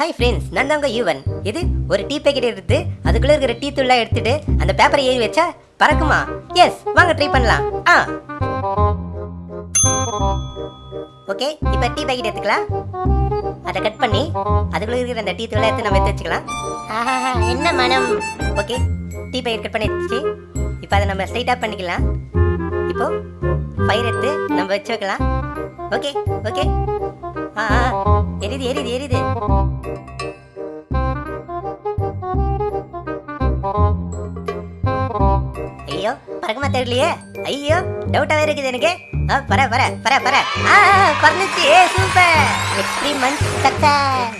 Hi friends நான் தாங்க யூவன். இது ஒரு டீ பேக்கெட் எடுத்து அதுக்குள்ள இருக்கிற டீ தூள்லாம் எடுத்துட்டு அந்த பேப்பரை ஏறி வச்சா பறக்குமா? எஸ் வாங்க ட்ரை பண்ணலாம். ஆ. ஓகே இப்போ டீ பேக்கெட் எடுத்துக்கலாம். அதை கட் பண்ணி அதுக்குள்ள இருக்கிற அந்த டீ தூளை எடுத்து நம்ம எடுத்து வச்சுக்கலாம். ஆஹா என்ன மனம்? ஓகே டீ பேக்கெட் கட் பண்ணி வச்சு இப்போ அதை நம்ம ஸ்ட்ரைட்டாக பண்ணிக்கலாம். இப்போ பயிர் எடுத்து நம்ம வச்சு வைக்கலாம். ஓகே ஓகே எரிது எரிது எரிது. ஐயோ பறக்குமா தெரியலையே? ஐயோ டவுட்டாவே இருக்குது எனக்கு. பர பர பர பர. ஆ பறந்துச்சு. Super experiment success